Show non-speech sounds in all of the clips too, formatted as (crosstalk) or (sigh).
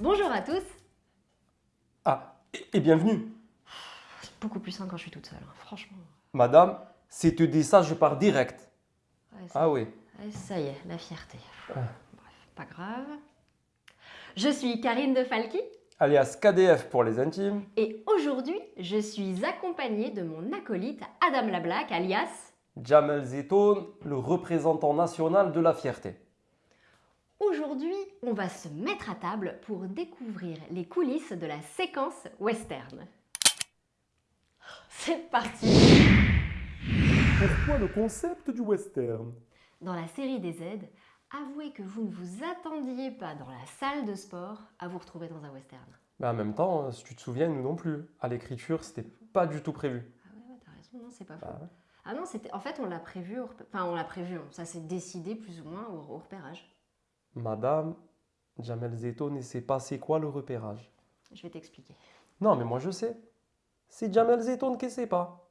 Bonjour à tous Ah, et, bienvenue. C'est beaucoup plus simple quand je suis toute seule, hein, franchement. Madame, si tu dis ça, je pars direct. Ouais, Ah oui. ouais, ça y est, la fierté. Ah. Bref, pas grave. Je suis Karine de Falky Alias KDF pour les intimes. et aujourd'hui, je suis accompagnée de mon acolyte Adam Lablack, alias... Jamel Zetoun, le représentant national de la fierté. Aujourd'hui, on va se mettre à table pour découvrir les coulisses de la séquence western. C'est parti Pourquoi le concept du western? Dans la série des Z, avouez que vous ne vous attendiez pas dans la salle de sport à vous retrouver dans un western. Mais en même temps, si tu te souviens, nous non plus. À l'écriture, c'était pas du tout prévu. Ah ouais, ouais, t'as raison, non, c'est pas faux. Bah ouais. Ah non, c'était, en fait, on l'a prévu, enfin, on l'a prévu, hein. ça s'est décidé plus ou moins au, au repérage. Madame, Jamel Zetoun ne sait pas c'est quoi le repérage. Je vais t'expliquer. Non, mais moi je sais. C'est Jamel Zetoun qui ne sait pas.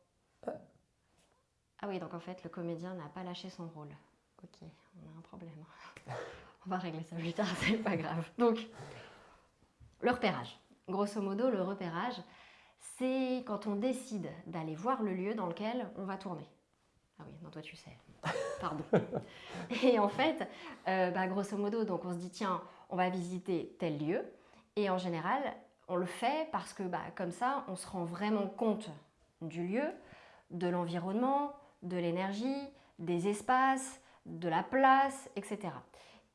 Ah oui, donc en fait, le comédien n'a pas lâché son rôle. Ok, on a un problème. (laughs) on va régler ça plus tard, (laughs) c'est pas grave. Donc, le repérage. Grosso modo, le repérage, c'est quand on décide d'aller voir le lieu dans lequel on va tourner. Ah oui, non, toi tu sais. Pardon. (laughs) Et en fait, euh, bah, grosso modo, donc on se dit, tiens, on va visiter tel lieu. Et en général, on le fait parce que bah, comme ça, on se rend vraiment compte du lieu, de l'environnement, de l'énergie, des espaces, de la place, etc.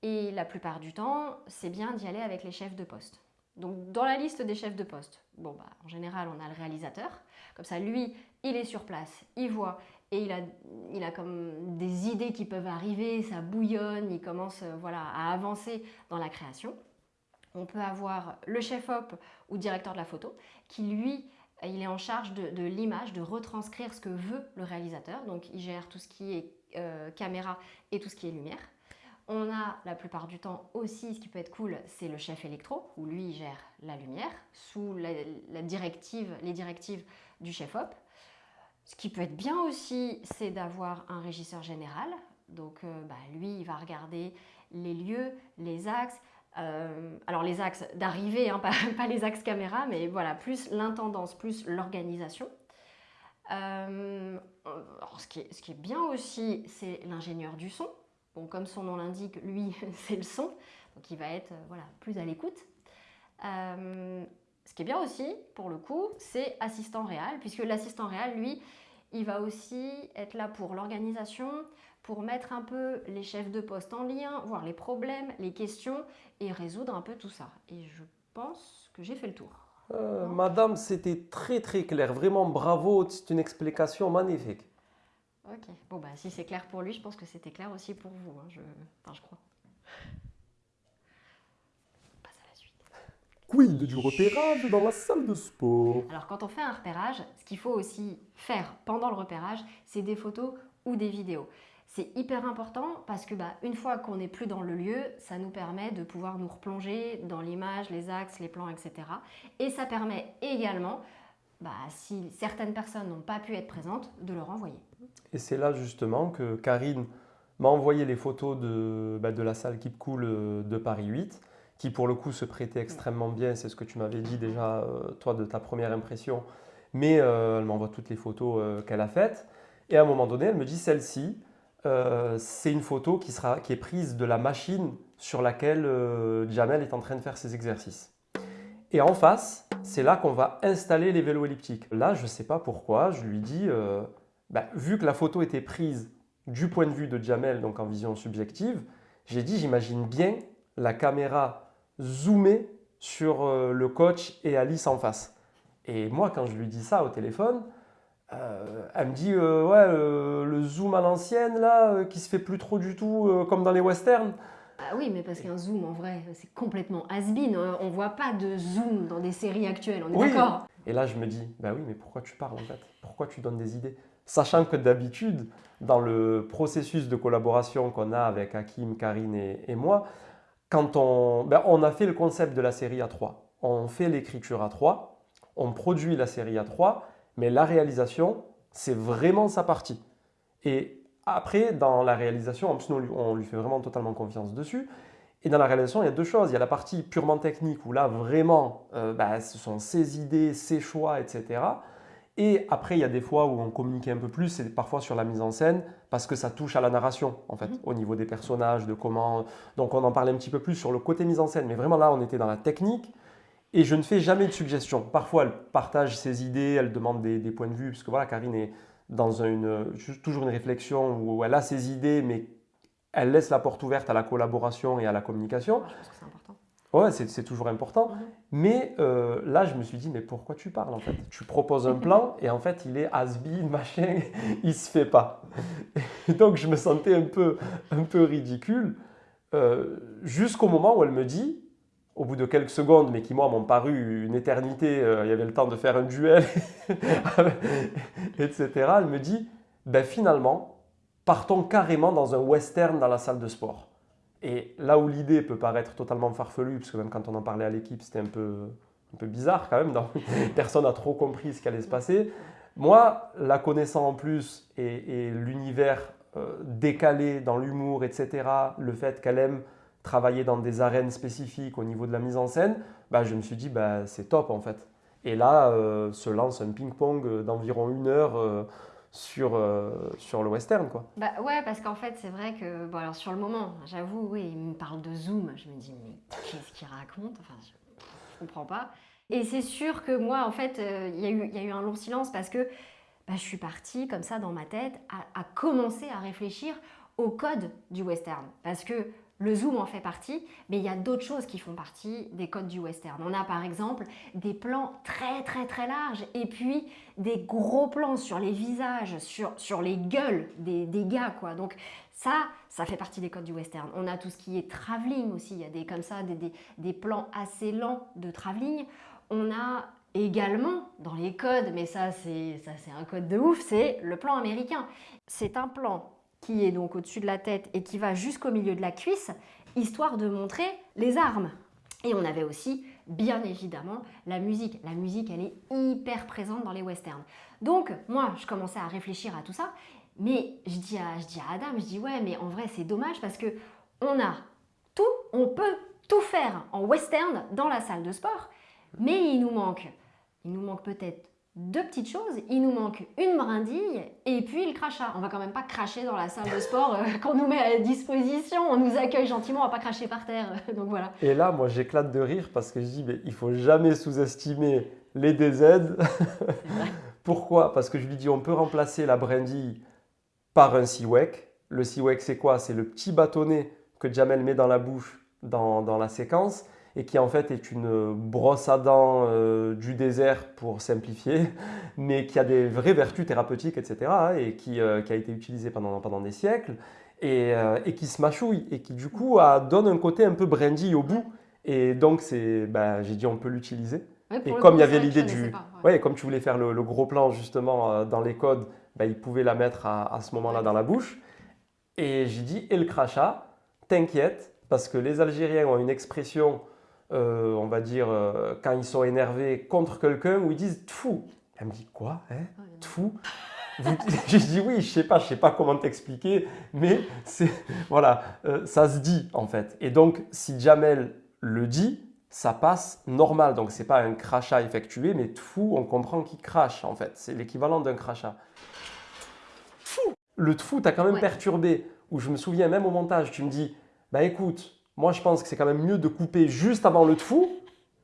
Et la plupart du temps, c'est bien d'y aller avec les chefs de poste. Donc dans la liste des chefs de poste, bon bah en général on a le réalisateur, comme ça lui il est sur place, il voit et il a, il a comme des idées qui peuvent arriver, ça bouillonne, il commence euh, voilà, à avancer dans la création. On peut avoir le chef-op ou directeur de la photo qui lui il est en charge de, l'image, de retranscrire ce que veut le réalisateur. Donc, il gère tout ce qui est euh, caméra et tout ce qui est lumière. On a la plupart du temps aussi, ce qui peut être cool, c'est le chef électro, où lui il gère la lumière sous la, directive, les directives du chef-op. Ce qui peut être bien aussi, c'est d'avoir un régisseur général. Donc, euh, bah, lui, il va regarder les lieux, les axes, euh, alors les axes d'arrivée, hein, (laughs) pas, les axes caméra, mais voilà, plus l'intendance, plus l'organisation. Euh, ce, qui est, ce qui est bien aussi, c'est l'ingénieur du son. Bon, comme son nom l'indique, lui, (laughs) c'est le son, donc il va être voilà, plus à l'écoute. Ce qui est bien aussi, pour le coup, c'est assistant réel, puisque l'assistant réel, lui, il va aussi être là pour l'organisation, pour mettre un peu les chefs de poste en lien, voir les problèmes, les questions et résoudre un peu tout ça. Et je pense que j'ai fait le tour. Euh, Madame, c'était très très clair. Vraiment bravo, c'est une explication magnifique. Ok, bon bah si c'est clair pour lui, je pense que c'était clair aussi pour vous, hein, je... Enfin, je crois. On passe à la suite. Quid du repérage dans la salle de sport? Alors quand on fait un repérage, ce qu'il faut aussi faire pendant le repérage, c'est des photos ou des vidéos. C'est hyper important parce que bah, une fois qu'on n'est plus dans le lieu, ça nous permet de pouvoir nous replonger dans l'image, les axes, les plans, etc. Et ça permet également, bah, si certaines personnes n'ont pas pu être présentes, de leur envoyer. Et c'est là justement que Karine m'a envoyé les photos de, bah, de la salle Keep Cool euh, de Paris 8, qui pour le coup se prêtait extrêmement bien, c'est ce que tu m'avais dit déjà, euh, toi, de ta première impression. Mais euh, elle m'envoie toutes les photos euh, qu'elle a faites. Et à un moment donné, elle me dit celle-ci, euh, c'est une photo qui, sera, qui est prise de la machine sur laquelle Jamel est en train de faire ses exercices. Et en face, c'est là qu'on va installer les vélos elliptiques. Là, je ne sais pas pourquoi, je lui dis, bah, vu que la photo était prise du point de vue de Jamel, donc en vision subjective, j'ai dit, j'imagine bien la caméra zoomée sur euh, le coach et Alice en face. Et moi, quand je lui dis ça au téléphone, euh, elle me dit, euh, ouais, euh, le zoom à l'ancienne, là, qui se fait plus trop du tout, comme dans les westerns. Ah oui, mais parce qu'un zoom, en vrai, c'est complètement has-been. On voit pas de zoom dans des séries actuelles, on est Oui. d'accord Et là, je me dis, bah oui, mais pourquoi tu parles en fait? Pourquoi tu donnes des idées? Sachant que d'habitude, dans le processus de collaboration qu'on a avec Hakim, Karine et, et moi, quand on, ben, on a fait le concept de la série à 3, on fait l'écriture à 3, on produit la série à 3, mais la réalisation, c'est vraiment sa partie. Et après, dans la réalisation, on lui- fait vraiment totalement confiance dessus. Et dans la réalisation, il y a deux choses. Il y a la partie purement technique où là, vraiment, euh, bah, ce sont ses idées, ses choix, etc. Et après, il y a des fois où on communique un peu plus, c'est parfois sur la mise en scène, parce que ça touche à la narration, en fait, Mhm. au niveau des personnages, de comment... Donc on en parlait un petit peu plus sur le côté mise en scène, mais vraiment là, on était dans la technique, et je ne fais jamais de suggestions. Parfois, elle partage ses idées, elle demande des, des points de vue, parce que voilà, Karine est dans une, toujours une réflexion où elle a ses idées, mais elle laisse la porte ouverte à la collaboration et à la communication. Je pense que c'est important. Ouais, c'est toujours important. Mais euh, là, je me suis dit, mais pourquoi tu parles en fait? Tu proposes un (laughs) plan et en fait, il est has-been, (laughs) machin, il se fait pas. Et donc, je me sentais un peu, un peu ridicule euh, jusqu'au moment où elle me dit, au bout de quelques secondes, mais qui moi m'ont paru une éternité, euh, il y avait le temps de faire un duel, (laughs) etc. Elle me dit, ben finalement, partons carrément dans un western dans la salle de sport. Et là où l'idée peut paraître totalement farfelue, parce que même quand on en parlait à l'équipe, c'était un peu, bizarre quand même, (laughs) personne n'a trop compris ce qui allait se passer. Moi, la connaissant en plus et, l'univers euh, décalé dans l'humour, etc., le fait qu'elle aime travailler dans des arènes spécifiques au niveau de la mise en scène, bah, je me suis dit, bah, c'est top en fait. Et là, euh, se lance un ping-pong d'environ une heure euh, sur, euh, sur le western. Quoi. Bah ouais, parce qu'en fait, c'est vrai que, bon, alors sur le moment, j'avoue, oui, il me parle de Zoom. Je me dis, mais qu'est-ce qu'il raconte? Enfin, je, comprends pas. Et c'est sûr que moi, en fait, euh, il y, a eu- il y a eu un long silence parce que bah, je suis partie, comme ça, dans ma tête, à commencer à réfléchir au code du western. Parce que le zoom en fait partie, mais il y a d'autres choses qui font partie des codes du western. On a par exemple des plans très très très larges et puis des gros plans sur les visages, sur, sur les gueules des, des gars quoi. Donc ça, ça fait partie des codes du western. On a tout ce qui est travelling aussi, il y a des comme ça des, des, des plans assez lents de travelling. On a également dans les codes, mais ça c'est un code de ouf, c'est le plan américain. C'est un plan qui est donc au-dessus de la tête et qui va jusqu'au milieu de la cuisse, histoire de montrer les armes. Et on avait aussi, bien évidemment, la musique. La musique, elle est hyper présente dans les westerns. Donc, moi, je commençais à réfléchir à tout ça, mais je dis à, je dis à Adam, je dis ouais, mais en vrai, c'est dommage parce que on a tout, on peut tout faire en western dans la salle de sport, mais il nous manque, il nous manque peut-être deux petites choses. Il nous manque une brindille et puis le crachat. On va quand même pas cracher dans la salle de sport euh, (laughs) qu'on nous met à disposition. On nous accueille gentiment, on va pas cracher par terre. (laughs) Donc voilà. Et là, moi, j'éclate de rire parce que je dis, mais il faut jamais sous-estimer les DZ. (laughs) Pourquoi? Parce que je lui dis, on peut remplacer la brindille par un siwek. Le siwek, c'est quoi? C'est le petit bâtonnet que Jamel met dans la bouche dans, dans la séquence et qui en fait est une brosse à dents euh, du désert pour simplifier, (laughs) mais qui a des vraies vertus thérapeutiques, etc. hein, et qui, euh, qui a été utilisée pendant, pendant des siècles et, euh, et qui se mâchouille et qui du coup a- donne un côté un peu brindille au bout. Et donc c'est, ben, j'ai dit on peut l'utiliser. Ouais, Et comme il y avait l'idée du, pas, ouais. ouais, comme tu voulais faire le, le gros plan justement euh, dans les codes, ben, il pouvait la mettre à, à ce moment-là dans la bouche. Et j'ai dit et le crachat, t'inquiète parce que les Algériens ont une expression, euh, on va dire euh, quand ils sont énervés contre quelqu'un où ils disent tfou. Elle me dit quoi hein? Ouais, Tfou Vous- (laughs) J'ai dit oui, je sais pas, je sais pas comment t'expliquer, mais c'est (laughs) voilà, euh, ça se dit en fait. Et donc si Jamel le dit, ça passe normal. Donc c'est pas un crachat effectué, mais tfou, on comprend qu'il crache en fait. C'est l'équivalent d'un crachat. Tfou Le tfou t'a quand même Ouais. perturbé. Où je me souviens même au montage, tu me dis, bah écoute, moi je pense que c'est quand même mieux de couper juste avant le tfou.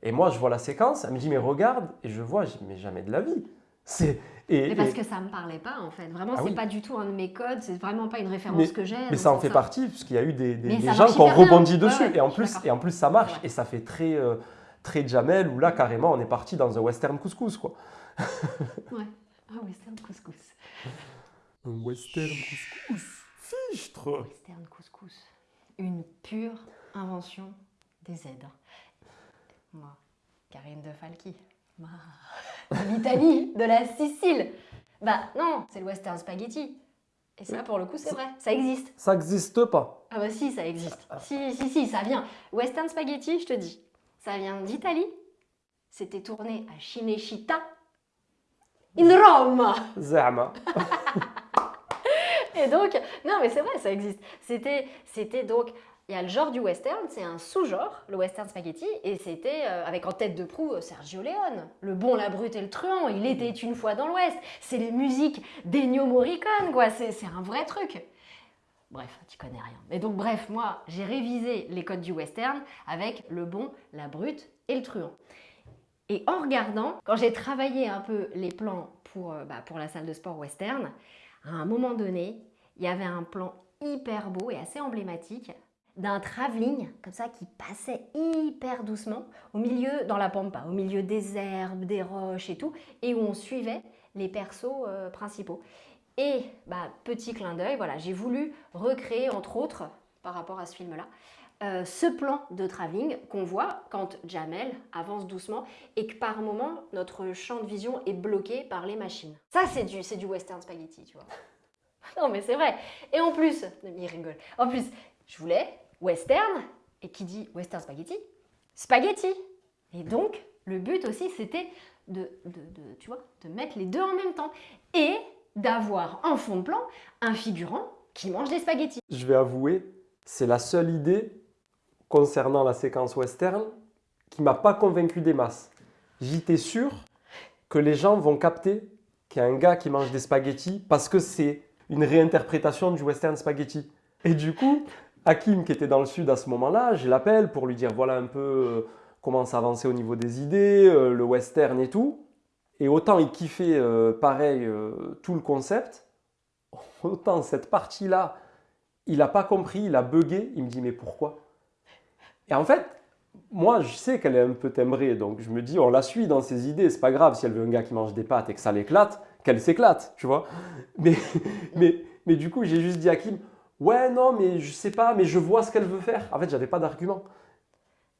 Et moi je vois la séquence, elle me dit mais regarde, et je vois, je dis, mais jamais de la vie. C'est et, Mais parce et- que ça me parlait pas en fait. Vraiment, Ah c'est oui. pas du tout un de mes codes. C'est vraiment pas une référence Mais- que j'ai. Mais ça en fait partie, puisqu'il y a eu des, gens qui ont bien. rebondi Ouais, dessus. ouais, et, en plus, et en plus, ça marche. Ouais. Et ça fait très, euh, très Jamel, où là, carrément, on est parti dans un western couscous. Quoi. (laughs) Ouais. Ah, western couscous. Un western couscous. Fichtre. Western couscous. Une pure invention des Z. Moi, Karine de Falchi. De l'Italie, de la Sicile. Bah non, c'est le western spaghetti. Et ça, pour le coup, c'est vrai. Ça existe. Ça n'existe pas. Ah bah si, ça existe. Si, si, si, ça vient. Western spaghetti, je te dis. Ça vient d'Italie. C'était tourné à Cinecittà. In Rome Zama. (laughs) Et donc, non mais c'est vrai, ça existe. C'était donc Il y a le genre du western, c'est un sous-genre, le western spaghetti, et c'était euh, avec en tête de proue euh, Sergio Leone, le bon, la brute et le truand, il était une fois dans l'Ouest, c'est les musiques d'Ennio Morricone, quoi, c'est un vrai truc. Bref, tu connais rien. Mais donc bref, moi, j'ai révisé les codes du western avec le bon, la brute et le truand. Et en regardant, quand j'ai travaillé un peu les plans pour, euh, bah, pour la salle de sport western, à un moment donné, il y avait un plan hyper beau et assez emblématique d'un travelling comme ça qui passait hyper doucement au milieu, dans la pampa, au milieu des herbes, des roches et tout, et où on suivait les persos euh, principaux. Et bah, petit clin d'œil, voilà, j'ai voulu recréer entre autres, par rapport à ce film-là, euh, ce plan de travelling qu'on voit quand Jamel avance doucement et que par moment notre champ de vision est bloqué par les machines. Ça c'est du, du western spaghetti, tu vois. (laughs) non mais c'est vrai. Et en plus, il rigole. En plus, je voulais western et qui dit western spaghetti, spaghetti. Et donc le but aussi c'était de, de, tu vois, de mettre les deux en même temps et d'avoir en fond de plan un figurant qui mange des spaghettis. Je vais avouer, c'est la seule idée concernant la séquence western qui m'a pas convaincu des masses. J'étais sûr que les gens vont capter qu'il y a un gars qui mange des spaghettis parce que c'est une réinterprétation du western spaghetti. Et du coup, Hakim, qui était dans le sud à ce moment-là, je l'appelle pour lui dire voilà un peu euh, comment s'avancer au niveau des idées, euh, le western et tout. Et autant il kiffait euh, pareil tout le concept, (laughs) autant cette partie-là, il n'a pas compris, il a bugué, il me dit mais pourquoi? Et en fait, moi je sais qu'elle est un peu timbrée, donc je me dis on la suit dans ses idées, c'est pas grave si elle veut un gars qui mange des pâtes et que ça l'éclate, qu'elle s'éclate, tu vois. Mais, (laughs) mais, mais du coup j'ai juste dit à ouais non mais je sais pas, mais je vois ce qu'elle veut faire. En fait j'avais pas d'argument.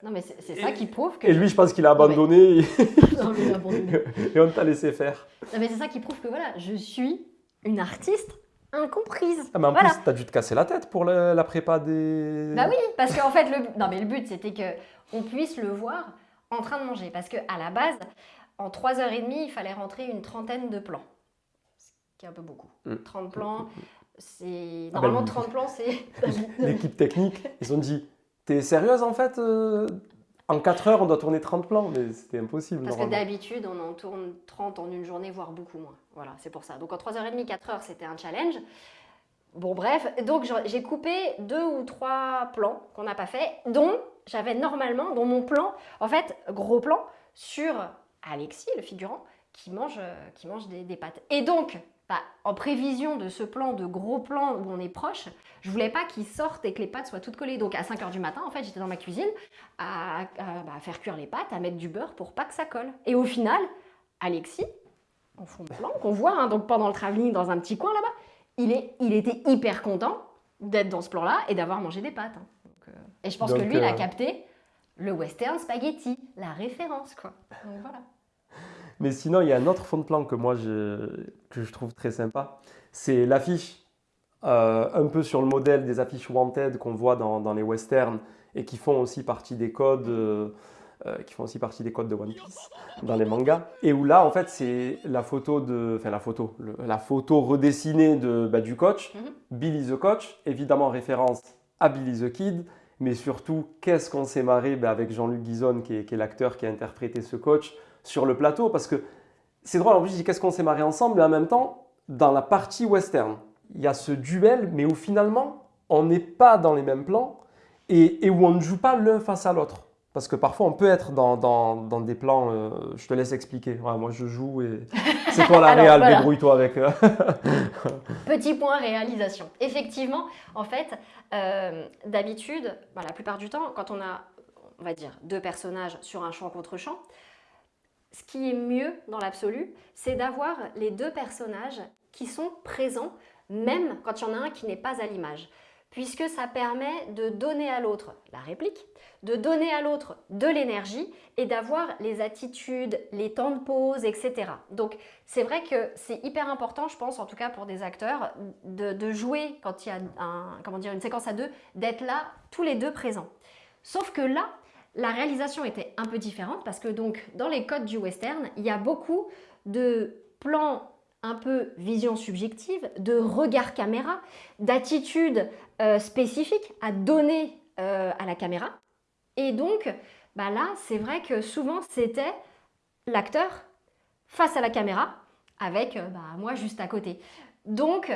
Non mais c'est ça qui prouve que... Et lui je pense qu'il a abandonné (laughs) Non, mais il a abandonné. (laughs) et on t'a laissé faire. Non, mais c'est ça qui prouve que voilà, je suis une artiste incomprise. Ah, mais en Voilà. plus, t'as dû te casser la tête pour la, la prépa des. Bah oui, parce qu'en fait, le, non, mais le but, c'était que on puisse le voir en train de manger. Parce qu'à la base, en 3h30, il fallait rentrer une trentaine de plans. Ce qui est un peu beaucoup. Mm. 30 plans, c'est... Ah bah, Normalement, le- 30 plans, c'est... (laughs) L'équipe technique, ils ont dit T'es sérieuse en fait euh, En 4 heures, on doit tourner 30 plans, mais c'était impossible. Parce que d'habitude, on en tourne 30 en une journée, voire beaucoup moins. Voilà, c'est pour ça. Donc en 3h30, 4h, c'était un challenge. Bon, bref, donc j'ai coupé deux ou trois plans qu'on n'a pas fait, dont j'avais normalement, dont mon plan, en fait, gros plan, sur Alexis, le figurant, qui mange, euh, qui mange des, des pâtes. Et donc, bah, en prévision de ce plan, de gros plan où on est proche, je voulais pas qu'il sorte et que les pâtes soient toutes collées. Donc à 5h du matin, en fait, j'étais dans ma cuisine à, à- bah, à faire cuire les pâtes, à mettre du beurre pour pas que ça colle. Et au final, Alexis, en fond de plan, qu'on voit hein, donc pendant le travelling dans un petit coin là-bas, il, est, il était hyper content d'être dans ce plan-là et d'avoir mangé des pâtes. hein. Donc, euh, et je pense Donc, que lui, il a euh, capté le western spaghetti, la référence, quoi. Donc voilà. Mais sinon, il y a un autre fond de plan que moi je, que je trouve très sympa. C'est l'affiche, euh, un peu sur le modèle des affiches Wanted qu'on voit dans, dans les westerns et qui font aussi partie des codes. euh, euh, qui font aussi partie des codes de One Piece dans les mangas et où là en fait c'est la photo de enfin la photo le- la photo redessinée de bah, du coach Mhm. Billy the coach évidemment référence à Billy the Kid mais surtout qu'est-ce qu'on s'est marré bah, avec Jean-Luc qui est, qui est l'acteur qui a interprété ce coach sur le plateau parce que c'est drôle en plus je dis qu'est-ce qu'on s'est marré ensemble mais en même temps dans la partie western il y a ce duel mais où finalement on n'est pas dans les mêmes plans et, et où on ne joue pas l'un face à l'autre parce que parfois on peut être dans, dans- dans des plans euh, je te laisse expliquer Ouais, moi je joue et (laughs) c'est toi la Alors, réal voilà. débrouille-toi avec euh. (laughs) Petit point réalisation. Effectivement, en fait, euh, d'habitude, bah, la plupart du temps, quand on a, on va dire, deux personnages sur un champ contre champ, ce qui est mieux dans l'absolu, c'est d'avoir les deux personnages qui sont présents, même quand il y en a un qui n'est pas à l'image. Puisque ça permet de donner à l'autre la réplique, de donner à l'autre de l'énergie et d'avoir les attitudes, les temps de pause, etc. Donc c'est vrai que c'est hyper important, je pense, en tout cas pour des acteurs, de, jouer quand il y a une séquence à deux, d'être là tous les deux présents. Sauf que là, la réalisation était un peu différente parce que dans les codes du western, il y a beaucoup de plans un peu vision subjective, de regard caméra, d'attitudes euh, spécifiques à donner euh, à la caméra. Et donc, bah là, c'est vrai que souvent, c'était l'acteur face à la caméra avec euh, bah, moi juste à côté. Donc,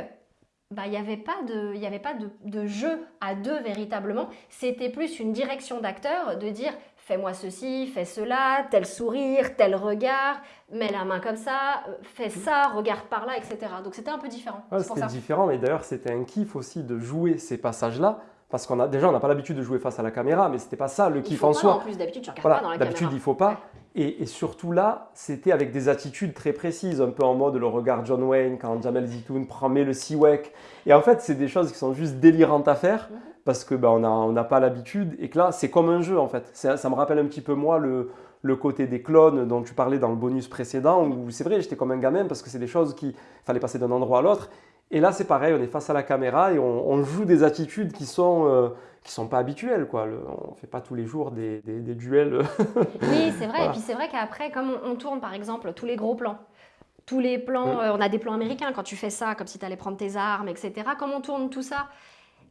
bah, il n'y avait pas, de, y avait pas de, de jeu à deux véritablement. C'était plus une direction d'acteur de dire fais-moi ceci, fais cela, tel sourire, tel regard, mets la main comme ça, euh, fais ça, regarde par là, etc. Donc c'était un peu différent. Ouais, c'était différent, mais d'ailleurs c'était un kiff aussi de jouer ces passages-là, parce qu'on a déjà on n'a pas l'habitude de jouer face à la caméra, mais c'était pas ça le Il kiff en pas, soi. En plus, d'habitude, tu regardes Voilà, pas dans la d'habitude caméra. il faut pas. Et, et surtout là, c'était avec des attitudes très précises, un peu en mode le regard John Wayne quand Jamel Zitoun prend met le siwek. Et en fait, c'est des choses qui sont juste délirantes à faire Mhm. parce que on n'a on pas l'habitude et que là, c'est comme un jeu en fait. Ça me rappelle un petit peu moi le, le côté des clones dont tu parlais dans le bonus précédent où c'est vrai, j'étais comme un gamin parce que c'est des choses qu'il fallait passer d'un endroit à l'autre. Et là, c'est pareil, on est face à la caméra et on, on joue des attitudes qui sont, euh, qui sont pas habituelles. Quoi. Le- on fait pas tous les jours des, des- des duels. (laughs) Oui, c'est vrai. Voilà. Et puis c'est vrai qu'après, comme on, on tourne par exemple tous les gros plans, tous les plans, euh, on a des plans américains quand tu fais ça, comme si tu allais prendre tes armes, etc. Comme on tourne tout ça,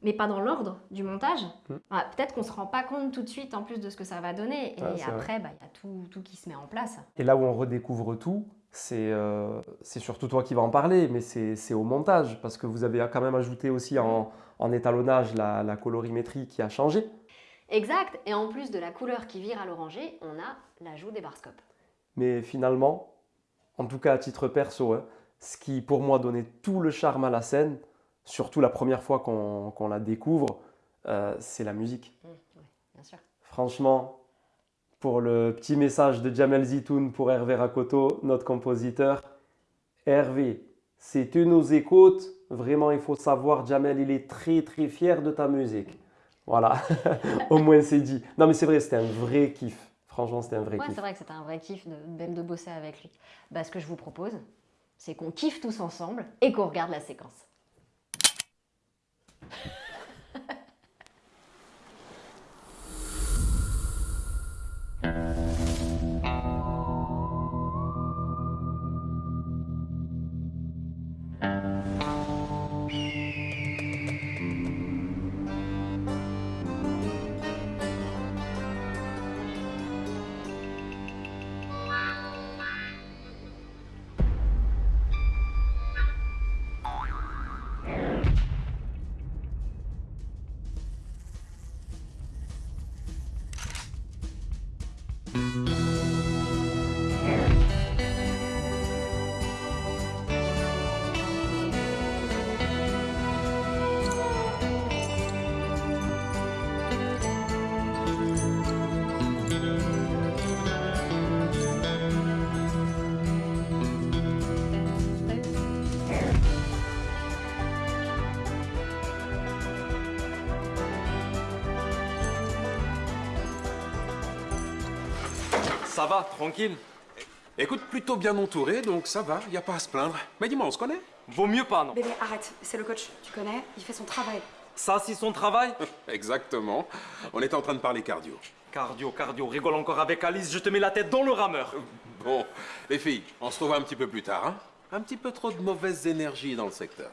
mais pas dans l'ordre du montage, Mm. ah, peut-être qu'on se rend pas compte tout de suite en plus de ce que ça va donner. Et c'est après, bah, il y a tout, tout qui se met en place. Et là où on redécouvre tout, c'est euh, c'est surtout toi qui vas en parler, mais c'est au montage, parce que vous avez quand même ajouté aussi en, en étalonnage la, la colorimétrie qui a changé. Exact. Et en plus de la couleur qui vire à l'oranger, on a l'ajout des barscopes. Mais finalement, en tout cas à titre perso, hein, ce qui pour moi donnait tout le charme à la scène, surtout la première fois qu'on la découvre, euh, c'est la musique. Mm, oui, bien sûr. Franchement, pour le petit message de Jamel Zitoun pour Hervé Rakoto, notre compositeur, Hervé, si tu nous écoutes, vraiment il faut savoir, Jamel, il est très très fier de ta musique. Voilà, (laughs) au moins c'est dit. Non mais c'est vrai, c'était un vrai kiff. Franchement, c'était un vrai Ouais, kiff. c'est vrai que c'était un vrai kiff de, même de bosser avec lui. Bah, ce que je vous propose, c'est qu'on kiffe tous ensemble et qu'on regarde la séquence. Ça va, tranquille Écoute, plutôt bien entouré, donc ça va, y a pas à se plaindre. Mais dis-moi, on se connaît? Vaut mieux pas, non Bébé, arrête, c'est le coach, tu connais, il fait son travail. Ça, c'est son travail? (laughs) Exactement. On était en train de parler cardio. Cardio, cardio, rigole encore avec Alice, je te mets la tête dans le rameur. Bon, les filles, on se revoit un petit peu plus tard, hein? Un petit peu trop de mauvaise énergie dans le secteur.